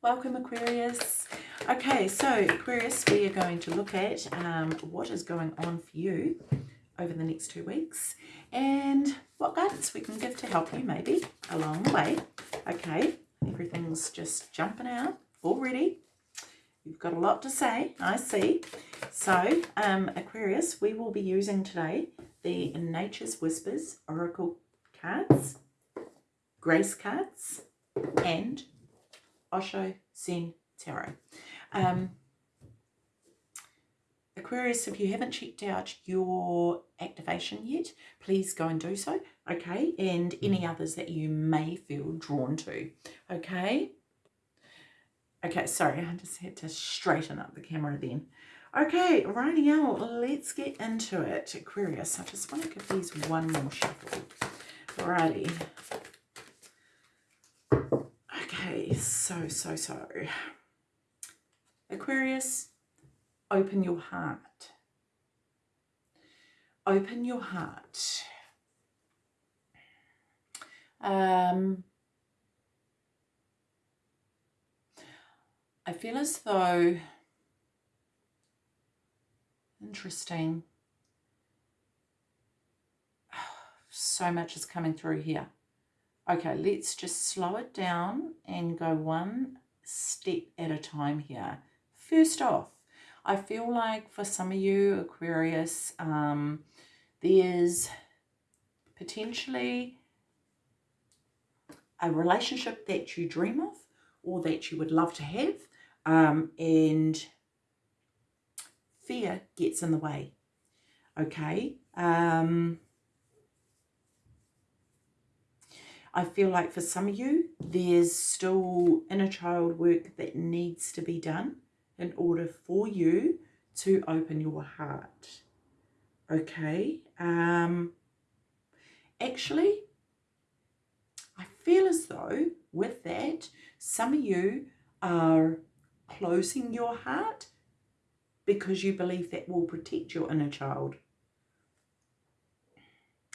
Welcome Aquarius. Okay, so Aquarius, we are going to look at um, what is going on for you over the next two weeks and what guidance we can give to help you maybe along the way. Okay, everything's just jumping out already. You've got a lot to say, I see. So, um, Aquarius, we will be using today the Nature's Whispers Oracle cards, Grace cards, and Osho Zen Tarot. Um, Aquarius, if you haven't checked out your activation yet, please go and do so, okay? And any others that you may feel drawn to, okay? Okay, sorry, I just had to straighten up the camera then. Okay, righty out, let's get into it. Aquarius, I just want to give these one more shuffle. Righty. So, so, so. Aquarius, open your heart. Open your heart. Um, I feel as though, interesting, so much is coming through here. Okay, let's just slow it down and go one step at a time here. First off, I feel like for some of you, Aquarius, um, there's potentially a relationship that you dream of or that you would love to have um, and fear gets in the way. Okay. Um, I feel like for some of you, there's still inner child work that needs to be done in order for you to open your heart. Okay. Um, actually, I feel as though with that, some of you are closing your heart because you believe that will protect your inner child.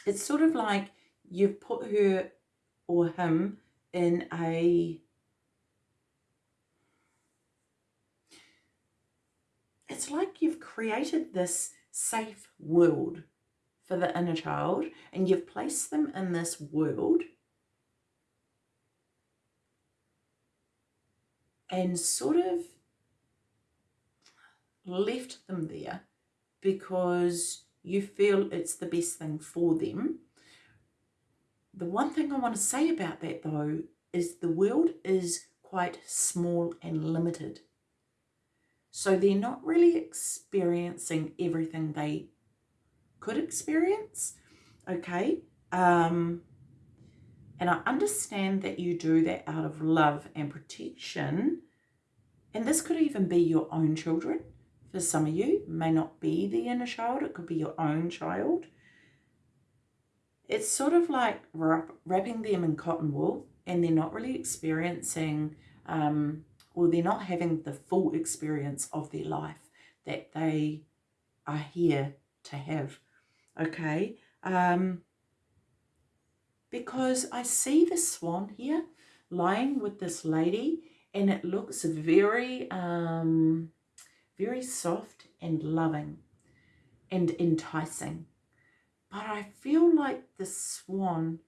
It's sort of like you've put her or him in a it's like you've created this safe world for the inner child and you've placed them in this world and sort of left them there because you feel it's the best thing for them. The one thing I want to say about that though is the world is quite small and limited. So they're not really experiencing everything they could experience. Okay. Um, and I understand that you do that out of love and protection. And this could even be your own children. For some of you, may not be the inner child. It could be your own child. It's sort of like wrapping them in cotton wool and they're not really experiencing um, or they're not having the full experience of their life that they are here to have. Okay. Um, because I see the swan here lying with this lady and it looks very, um, very soft and loving and enticing. But I feel like the swan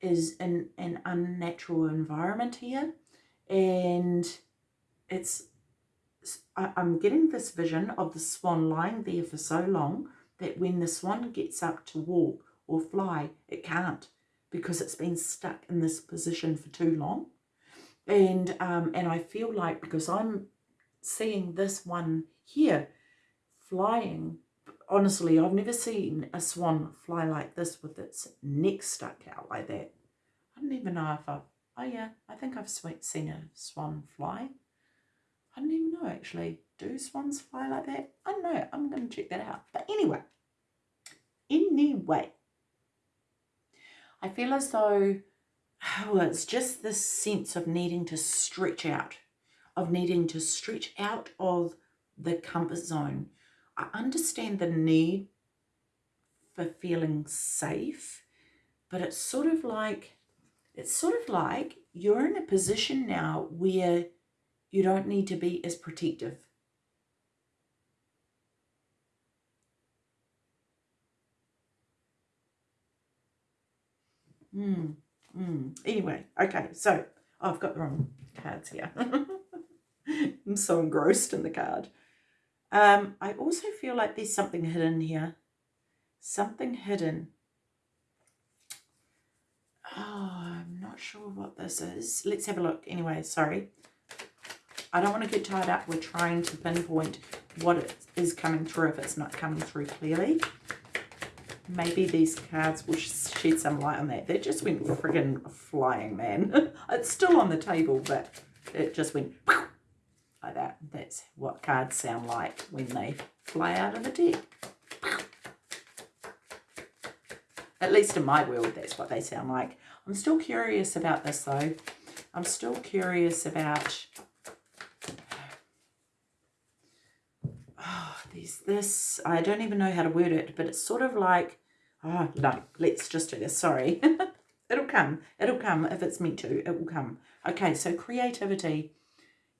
is in an unnatural environment here and it's I'm getting this vision of the swan lying there for so long that when the swan gets up to walk or fly, it can't because it's been stuck in this position for too long. And, um, and I feel like because I'm seeing this one here flying, honestly, I've never seen a swan fly like this with its neck stuck out like that. I don't even know if I've, oh yeah, I think I've seen a swan fly. I don't even know actually. Do swans fly like that? I don't know. I'm going to check that out. But anyway, anyway, I feel as though oh, it's just this sense of needing to stretch out, of needing to stretch out of the comfort zone. I understand the need for feeling safe, but it's sort of like, it's sort of like you're in a position now where You don't need to be as protective. Mm, mm. Anyway, okay, so I've got the wrong cards here. I'm so engrossed in the card. Um, I also feel like there's something hidden here. Something hidden. Oh, I'm not sure what this is. Let's have a look. Anyway, sorry. I don't want to get tied up with trying to pinpoint what it is coming through if it's not coming through clearly. Maybe these cards will shed some light on that. That just went friggin' flying, man. it's still on the table, but it just went. That's what cards sound like when they fly out of the deck. At least in my world, that's what they sound like. I'm still curious about this, though. I'm still curious about... Oh, there's this... I don't even know how to word it, but it's sort of like... Oh, no, let's just do this. Sorry. It'll come. It'll come if it's meant to. It will come. Okay, so creativity.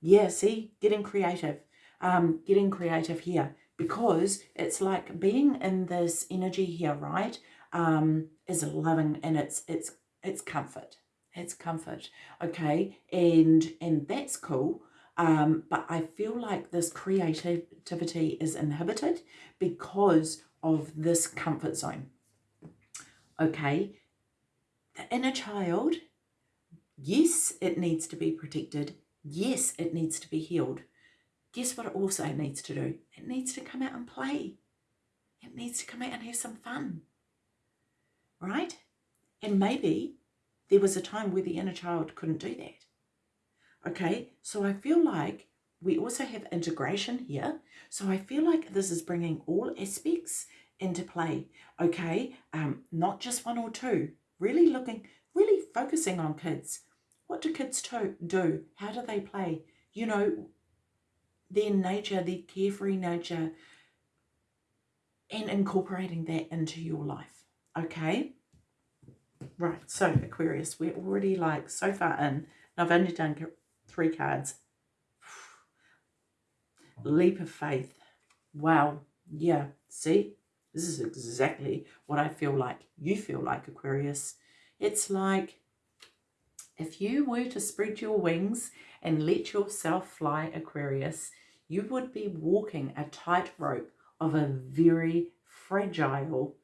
Yeah, see? Getting creative. Um, getting creative here. Because it's like being in this energy here, right? Um, is loving and it's it's it's comfort. It's comfort. Okay. And and that's cool. Um, but I feel like this creativity is inhibited because of this comfort zone. Okay. The inner child, yes, it needs to be protected. Yes, it needs to be healed. Guess what it also needs to do? It needs to come out and play. It needs to come out and have some fun. Right? And maybe there was a time where the inner child couldn't do that. Okay, so I feel like we also have integration here. So I feel like this is bringing all aspects into play. Okay, um, not just one or two. Really looking, really focusing on kids. What do kids do? How do they play? You know, their nature, their carefree nature, and incorporating that into your life. Okay. Right, so Aquarius, we're already like so far in. I've only done three cards. Leap of faith. Wow. Yeah, see? This is exactly what I feel like you feel like, Aquarius. It's like if you were to spread your wings and let yourself fly, Aquarius, you would be walking a tightrope of a very fragile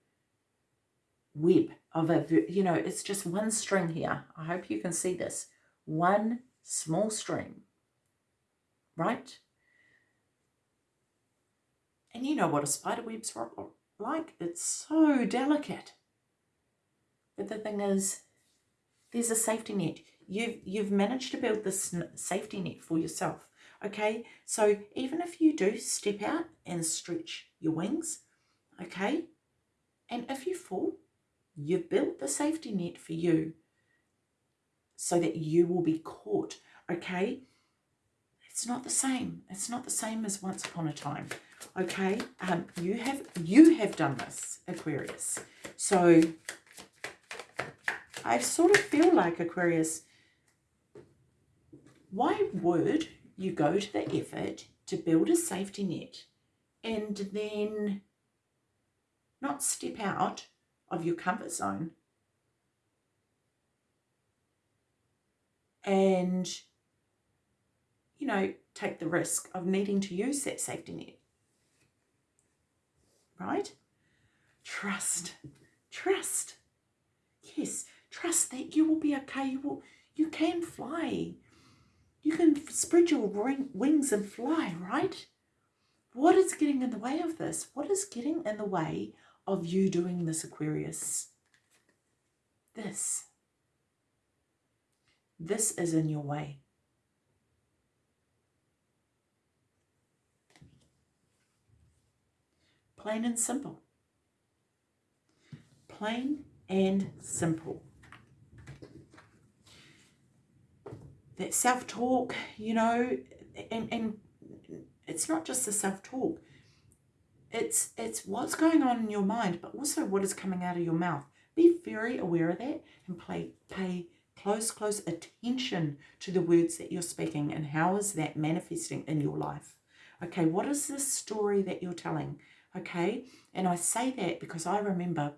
web of a, you know, it's just one string here. I hope you can see this. One small string, right? And you know what a spider web's like. It's so delicate. But the thing is, there's a safety net. You've, you've managed to build this safety net for yourself. Okay, so even if you do step out and stretch your wings, okay, and if you fall, You've built the safety net for you so that you will be caught, okay? It's not the same. It's not the same as once upon a time, okay? Um, you have you have done this, Aquarius. So I sort of feel like, Aquarius, why would you go to the effort to build a safety net and then not step out of your comfort zone. And, you know, take the risk of needing to use that safety net. Right? Trust. Trust. Yes, trust that you will be okay. You will you can fly. You can spread your wings and fly, right? What is getting in the way of this? What is getting in the way of you doing this, Aquarius. This. This is in your way. Plain and simple. Plain and simple. That self-talk, you know, and, and it's not just the self-talk it's, it's what's going on in your mind, but also what is coming out of your mouth. Be very aware of that and play, pay close, close attention to the words that you're speaking and how is that manifesting in your life. Okay, what is this story that you're telling? Okay, and I say that because I remember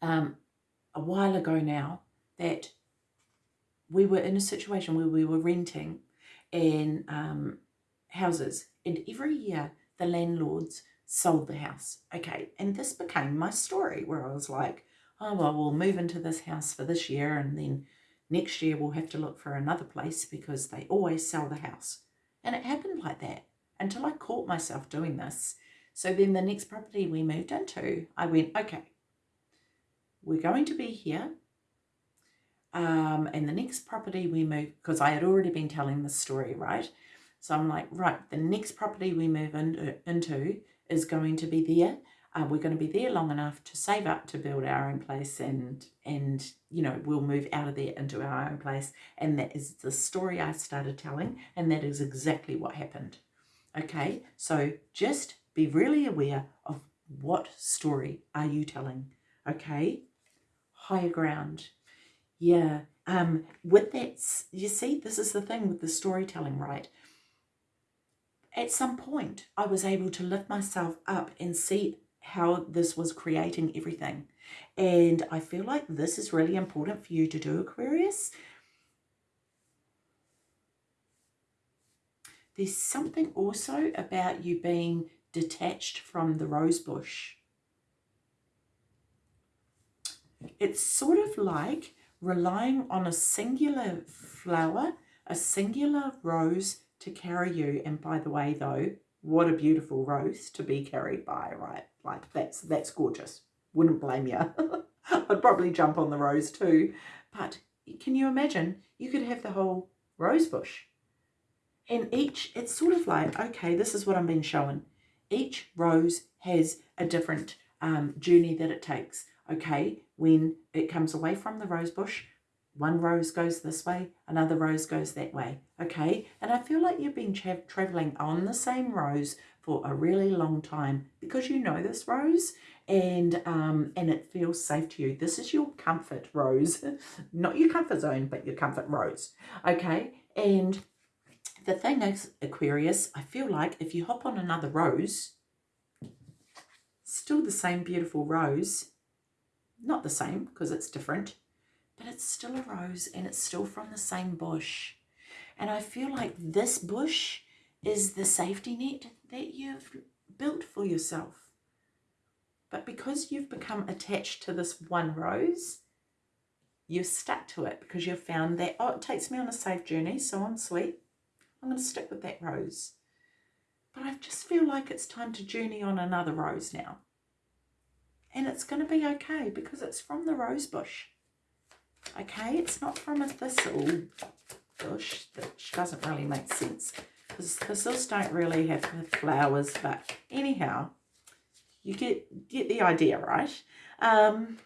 um, a while ago now that we were in a situation where we were renting in um, houses and every year the landlords sold the house. Okay, and this became my story where I was like, oh, well, we'll move into this house for this year and then next year we'll have to look for another place because they always sell the house. And it happened like that until I caught myself doing this. So then the next property we moved into, I went, okay, we're going to be here. Um, and the next property we move, because I had already been telling the story, right? So I'm like, right, the next property we move in, into is going to be there. Uh, we're going to be there long enough to save up to build our own place and, and you know, we'll move out of there into our own place. And that is the story I started telling. And that is exactly what happened. Okay, so just be really aware of what story are you telling. Okay, higher ground. Yeah, um, with that, you see, this is the thing with the storytelling, right? At some point, I was able to lift myself up and see how this was creating everything. And I feel like this is really important for you to do, Aquarius. There's something also about you being detached from the rose bush. It's sort of like relying on a singular flower, a singular rose to carry you. And by the way, though, what a beautiful rose to be carried by, right? Like that's that's gorgeous. Wouldn't blame you. I'd probably jump on the rose too. But can you imagine? You could have the whole rose bush. And each, it's sort of like, okay, this is what I'm being shown. Each rose has a different um, journey that it takes. Okay, when it comes away from the rose bush, one rose goes this way, another rose goes that way. Okay, and I feel like you've been tra traveling on the same rose for a really long time because you know this rose and um, and it feels safe to you. This is your comfort rose, not your comfort zone, but your comfort rose. Okay, and the thing is, Aquarius, I feel like if you hop on another rose, still the same beautiful rose, not the same because it's different, but it's still a rose and it's still from the same bush. And I feel like this bush is the safety net that you've built for yourself. But because you've become attached to this one rose, you're stuck to it because you've found that, oh, it takes me on a safe journey, so I'm sweet. I'm going to stick with that rose. But I just feel like it's time to journey on another rose now. And it's going to be okay because it's from the rose bush. Okay, it's not from a thistle bush, which doesn't really make sense. Because thistles don't really have flowers, but anyhow, you get, get the idea, right? Um,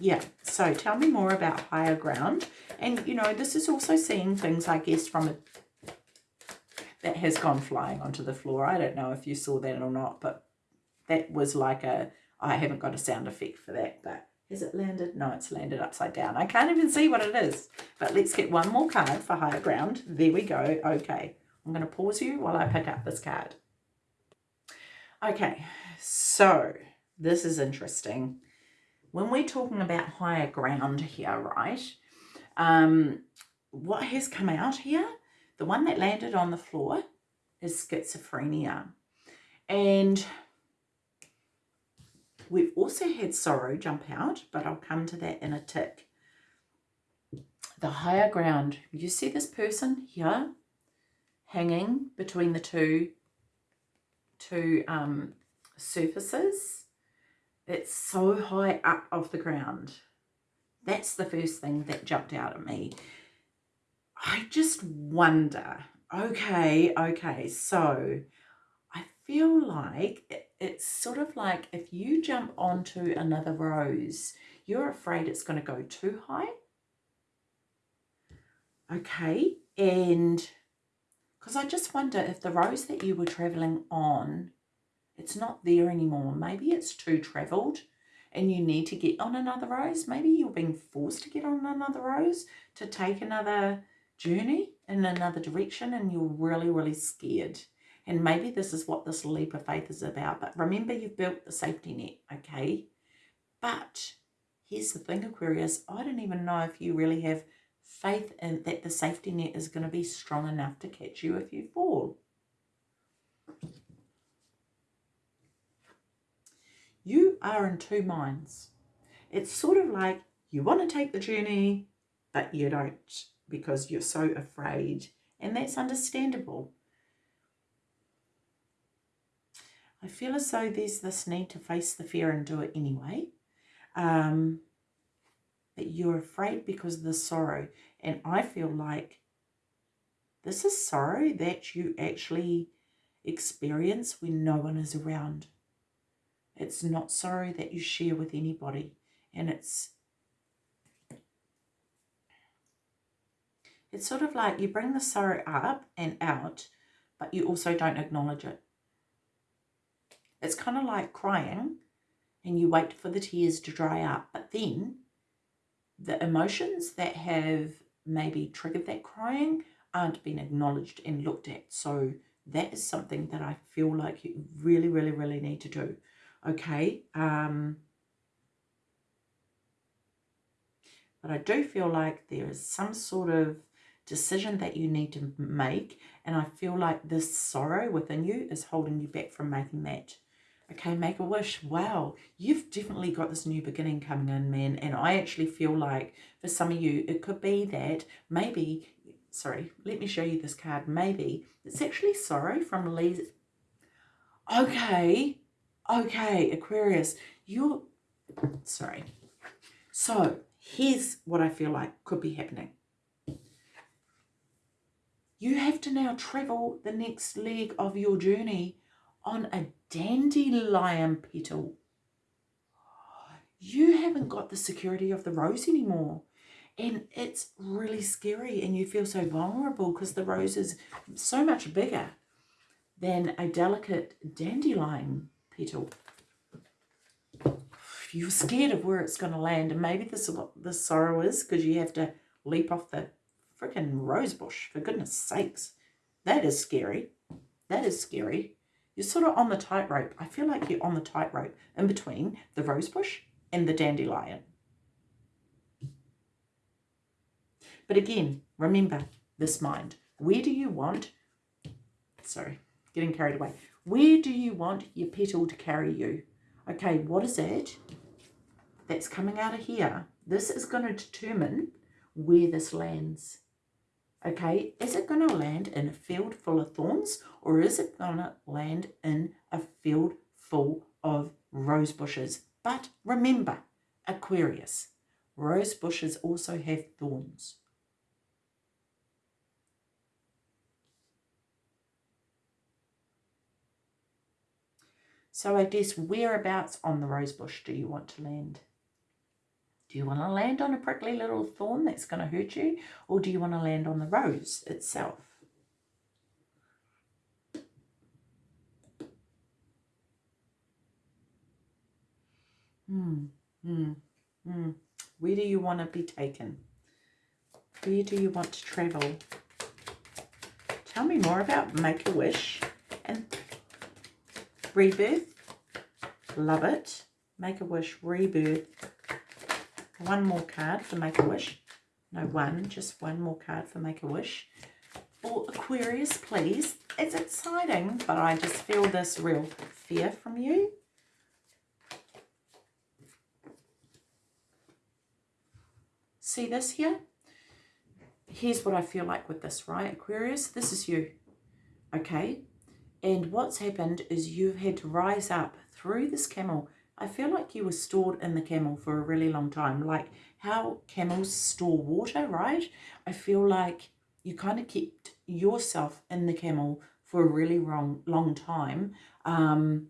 yeah, so tell me more about higher ground. And, you know, this is also seeing things, I guess, from a that has gone flying onto the floor. I don't know if you saw that or not, but that was like a I haven't got a sound effect for that, but has it landed? No, it's landed upside down. I can't even see what it is. But let's get one more card for higher ground. There we go. Okay, I'm going to pause you while I pick up this card. Okay, so this is interesting. When we're talking about higher ground here, right, um, what has come out here, the one that landed on the floor is schizophrenia. And We've also had sorrow jump out, but I'll come to that in a tick. The higher ground. You see this person here hanging between the two, two um, surfaces? It's so high up off the ground. That's the first thing that jumped out at me. I just wonder, okay, okay, so I feel like it's sort of like if you jump onto another rose, you're afraid it's going to go too high. Okay, and because I just wonder if the rose that you were traveling on, it's not there anymore. Maybe it's too traveled and you need to get on another rose. Maybe you're being forced to get on another rose to take another journey in another direction and you're really, really scared. And maybe this is what this leap of faith is about. But remember, you've built the safety net, okay? But here's the thing, Aquarius. I don't even know if you really have faith in that the safety net is going to be strong enough to catch you if you fall. You are in two minds. It's sort of like you want to take the journey, but you don't because you're so afraid. And that's understandable. I feel as though there's this need to face the fear and do it anyway. Um, but you're afraid because of the sorrow. And I feel like this is sorrow that you actually experience when no one is around. It's not sorrow that you share with anybody. And it's it's sort of like you bring the sorrow up and out, but you also don't acknowledge it. It's kind of like crying and you wait for the tears to dry up, but then the emotions that have maybe triggered that crying aren't being acknowledged and looked at. So that is something that I feel like you really, really, really need to do. Okay. Um, but I do feel like there is some sort of decision that you need to make. And I feel like this sorrow within you is holding you back from making that. Okay, make a wish. Wow, you've definitely got this new beginning coming in, man. And I actually feel like for some of you, it could be that maybe, sorry, let me show you this card. Maybe it's actually sorrow from Lee's. Okay, okay, Aquarius, you're, sorry. So here's what I feel like could be happening. You have to now travel the next leg of your journey on a dandelion petal. You haven't got the security of the rose anymore. And it's really scary and you feel so vulnerable because the rose is so much bigger than a delicate dandelion petal. You're scared of where it's going to land and maybe this is what the sorrow is because you have to leap off the freaking rose bush, for goodness sakes. That is scary. That is scary. You're sort of on the tightrope. I feel like you're on the tightrope in between the rosebush and the dandelion. But again, remember this mind. Where do you want, sorry, getting carried away. Where do you want your petal to carry you? Okay, what is it that's coming out of here? This is going to determine where this lands. Okay, is it going to land in a field full of thorns or is it going to land in a field full of rose bushes? But remember, Aquarius, rose bushes also have thorns. So I guess whereabouts on the rose bush do you want to land? Do you want to land on a prickly little thorn that's going to hurt you? Or do you want to land on the rose itself? Hmm, hmm, hmm. Where do you want to be taken? Where do you want to travel? Tell me more about Make-A-Wish and Rebirth. Love it. Make-A-Wish Rebirth one more card for Make-A-Wish. No, one, just one more card for Make-A-Wish. For Aquarius, please. It's exciting, but I just feel this real fear from you. See this here? Here's what I feel like with this, right, Aquarius? This is you, okay? And what's happened is you've had to rise up through this camel I feel like you were stored in the camel for a really long time. Like how camels store water, right? I feel like you kind of kept yourself in the camel for a really long, long time um,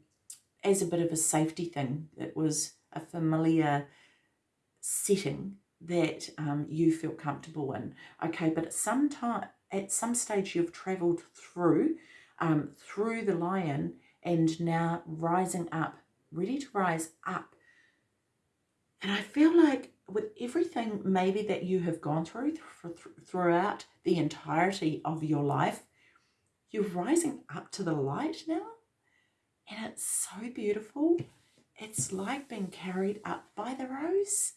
as a bit of a safety thing. It was a familiar setting that um, you feel comfortable in. Okay, but at some time, at some stage you've travelled through, um, through the lion and now rising up ready to rise up And I feel like with everything maybe that you have gone through th throughout the entirety of your life, you're rising up to the light now. And it's so beautiful. It's like being carried up by the rose.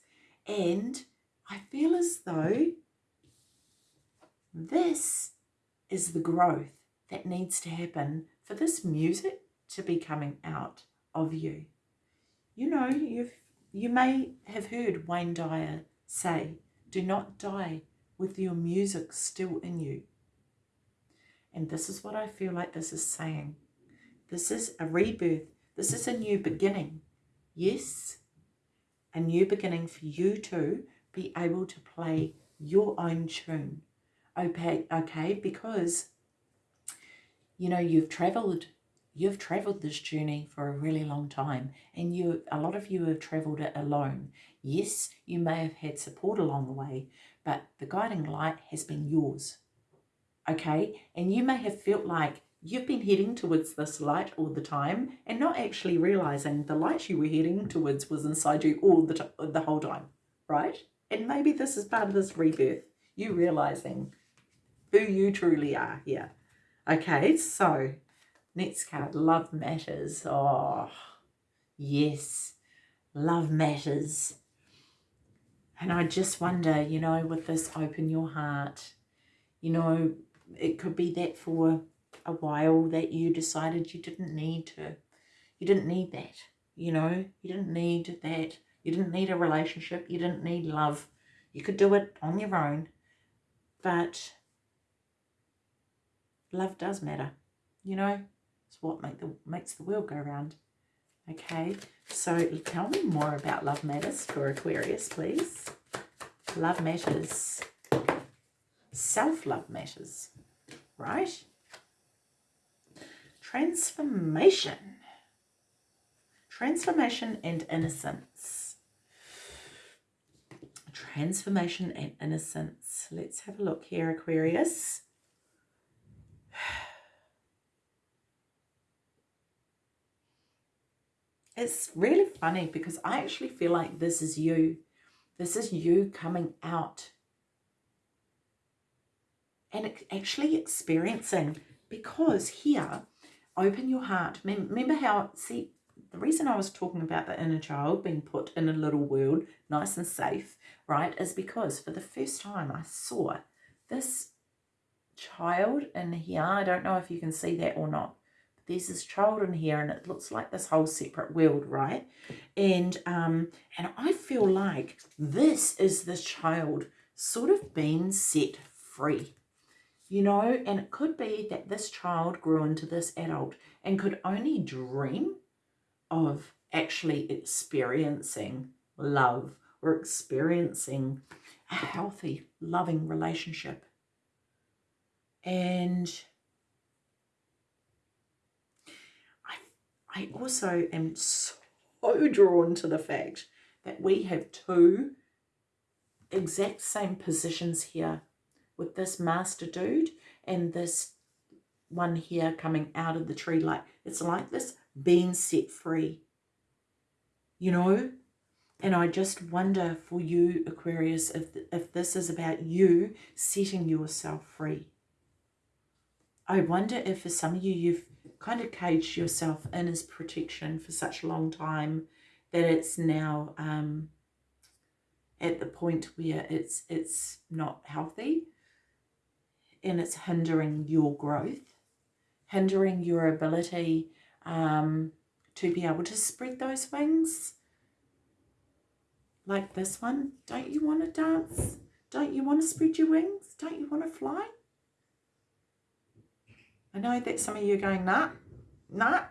And I feel as though this is the growth that needs to happen for this music to be coming out of you. You know, you've you may have heard Wayne Dyer say, do not die with your music still in you. And this is what I feel like this is saying. This is a rebirth. This is a new beginning. Yes, a new beginning for you to be able to play your own tune. Okay, okay, because you know you've traveled you've traveled this journey for a really long time and you a lot of you have traveled it alone. Yes you may have had support along the way but the guiding light has been yours okay? And you may have felt like you've been heading towards this light all the time and not actually realizing the light you were heading towards was inside you all the, the whole time right? And maybe this is part of this rebirth you realizing who you truly are here okay? So Next card, Love Matters. Oh, yes, love matters. And I just wonder, you know, with this open your heart, you know, it could be that for a while that you decided you didn't need to, you didn't need that, you know, you didn't need that, you didn't need a relationship, you didn't need love. You could do it on your own, but love does matter, you know, it's what make the, makes the world go round. Okay, so tell me more about Love Matters for Aquarius, please. Love Matters. Self-love matters, right? Transformation. Transformation and innocence. Transformation and innocence. Let's have a look here, Aquarius. It's really funny because I actually feel like this is you. This is you coming out and actually experiencing because here, open your heart. Remember how, see, the reason I was talking about the inner child being put in a little world, nice and safe, right, is because for the first time I saw this child in here. I don't know if you can see that or not there's this child in here and it looks like this whole separate world, right? And um, and I feel like this is this child sort of being set free, you know, and it could be that this child grew into this adult and could only dream of actually experiencing love or experiencing a healthy, loving relationship. And I also am so drawn to the fact that we have two exact same positions here with this master dude and this one here coming out of the tree like it's like this being set free you know? And I just wonder for you Aquarius if if this is about you setting yourself free. I wonder if for some of you you've kind of caged yourself in as protection for such a long time that it's now um, at the point where it's it's not healthy and it's hindering your growth, hindering your ability um, to be able to spread those wings like this one. Don't you want to dance? Don't you want to spread your wings? Don't you want to fly? I know that some of you are going, nah, nah,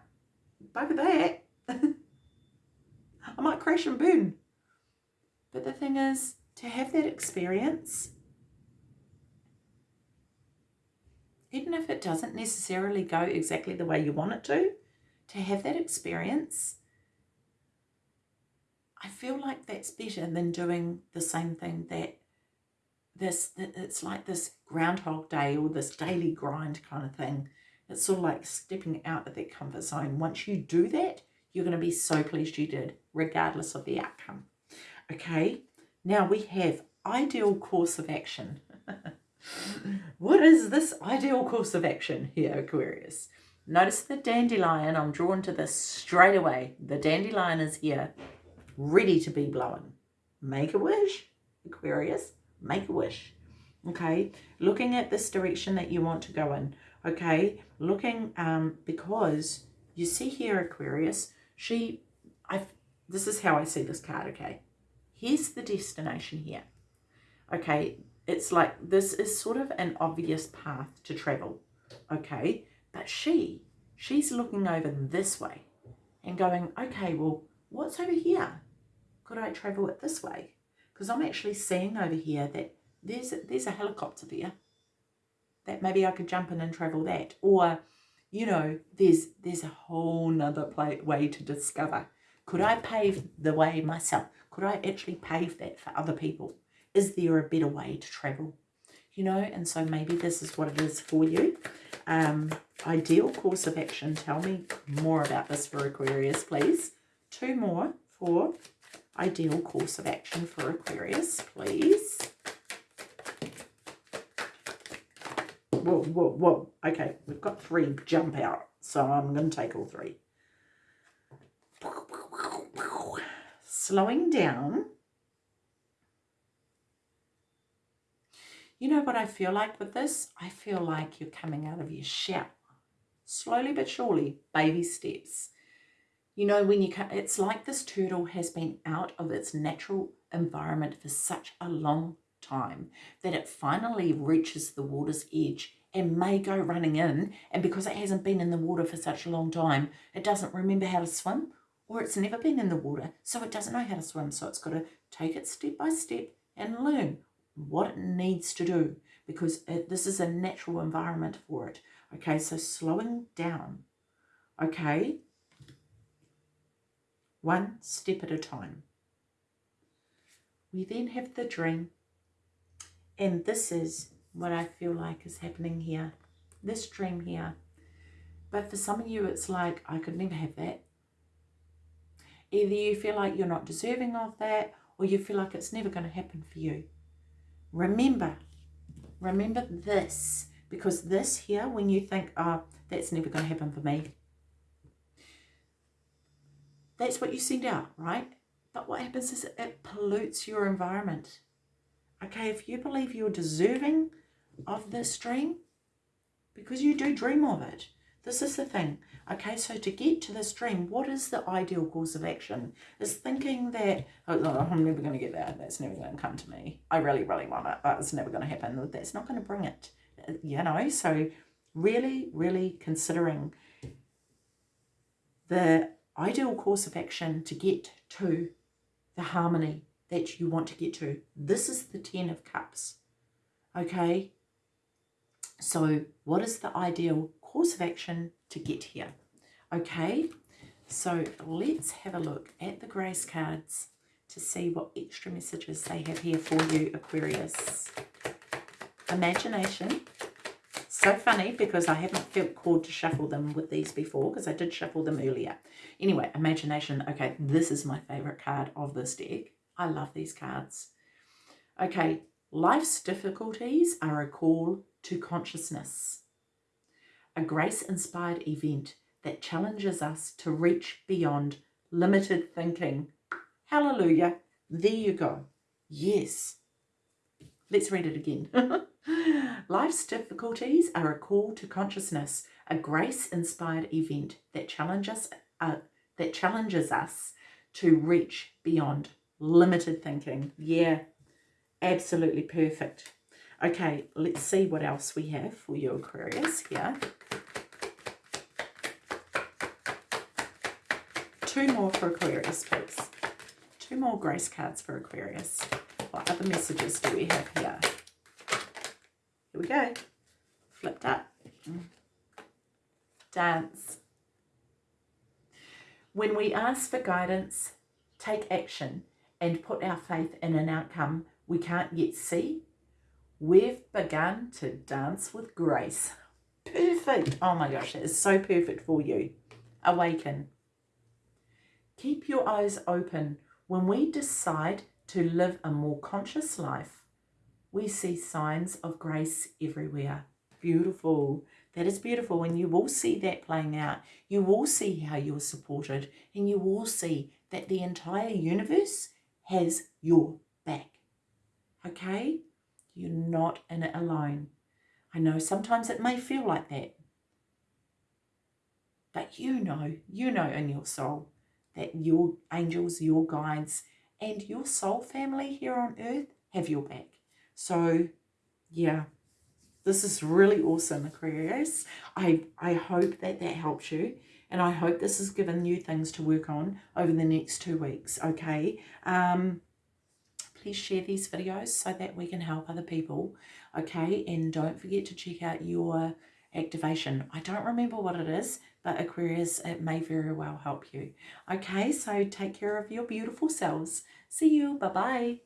bugger that. I might crash and burn. But the thing is, to have that experience, even if it doesn't necessarily go exactly the way you want it to, to have that experience, I feel like that's better than doing the same thing that this, it's like this Groundhog Day or this daily grind kind of thing it's sort of like stepping out of that comfort zone. Once you do that, you're going to be so pleased you did, regardless of the outcome. Okay, now we have ideal course of action. what is this ideal course of action here, Aquarius? Notice the dandelion. I'm drawn to this straight away. The dandelion is here, ready to be blown. Make a wish, Aquarius. Make a wish. Okay, looking at this direction that you want to go in. Okay, looking um because you see here, Aquarius. She, I. This is how I see this card. Okay, here's the destination here. Okay, it's like this is sort of an obvious path to travel. Okay, but she, she's looking over this way and going, okay, well, what's over here? Could I travel it this way? Because I'm actually seeing over here that there's a, there's a helicopter there that maybe I could jump in and travel that. Or, you know, there's there's a whole nother play, way to discover. Could I pave the way myself? Could I actually pave that for other people? Is there a better way to travel? You know, and so maybe this is what it is for you. Um, ideal course of action. Tell me more about this for Aquarius, please. Two more for ideal course of action for Aquarius, please. Whoa, whoa, whoa. Okay, we've got three jump out, so I'm going to take all three. Slowing down You know what I feel like with this? I feel like you're coming out of your shell. Slowly but surely, baby steps. You know, when you come, it's like this turtle has been out of its natural environment for such a long time that it finally reaches the water's edge and may go running in. And because it hasn't been in the water for such a long time, it doesn't remember how to swim or it's never been in the water. So it doesn't know how to swim. So it's got to take it step by step and learn what it needs to do because it, this is a natural environment for it. Okay, so slowing down. Okay, one step at a time. We then have the dream, and this is what I feel like is happening here. This dream here. But for some of you, it's like, I could never have that. Either you feel like you're not deserving of that, or you feel like it's never going to happen for you. Remember, remember this, because this here, when you think, oh, that's never going to happen for me, that's what you send out, right? But what happens is it pollutes your environment. Okay, if you believe you're deserving of this dream, because you do dream of it, this is the thing. Okay, so to get to this dream, what is the ideal course of action? Is thinking that, oh, oh I'm never going to get that. That's never going to come to me. I really, really want it, but it's never going to happen. That's not going to bring it. You know, so really, really considering the ideal course of action to get to the harmony that you want to get to. This is the Ten of Cups. Okay, so what is the ideal course of action to get here. Okay, so let's have a look at the grace cards to see what extra messages they have here for you, Aquarius. Imagination. So funny because I haven't felt called to shuffle them with these before because I did shuffle them earlier. Anyway, imagination. Okay, this is my favorite card of this deck. I love these cards. Okay, life's difficulties are a call to consciousness a grace-inspired event that challenges us to reach beyond limited thinking. Hallelujah. There you go. Yes. Let's read it again. Life's difficulties are a call to consciousness, a grace-inspired event that challenges uh, that challenges us to reach beyond limited thinking. Yeah, absolutely perfect. Okay, let's see what else we have for you, Aquarius, here. two more for Aquarius, please. Two more grace cards for Aquarius. What other messages do we have here? Here we go. Flipped up. Dance. When we ask for guidance, take action, and put our faith in an outcome we can't yet see, we've begun to dance with grace. Perfect. Oh my gosh, that is so perfect for you. Awaken. Keep your eyes open when we decide to live a more conscious life. We see signs of grace everywhere. Beautiful. That is beautiful. And you will see that playing out. You will see how you're supported. And you will see that the entire universe has your back. Okay? You're not in it alone. I know sometimes it may feel like that. But you know, you know in your soul that your angels, your guides, and your soul family here on earth have your back. So, yeah, this is really awesome, Aquarius. I, I hope that that helps you. And I hope this has given you things to work on over the next two weeks, okay? Um, please share these videos so that we can help other people, okay? And don't forget to check out your activation. I don't remember what it is, but Aquarius, it may very well help you. Okay, so take care of your beautiful selves. See you. Bye-bye.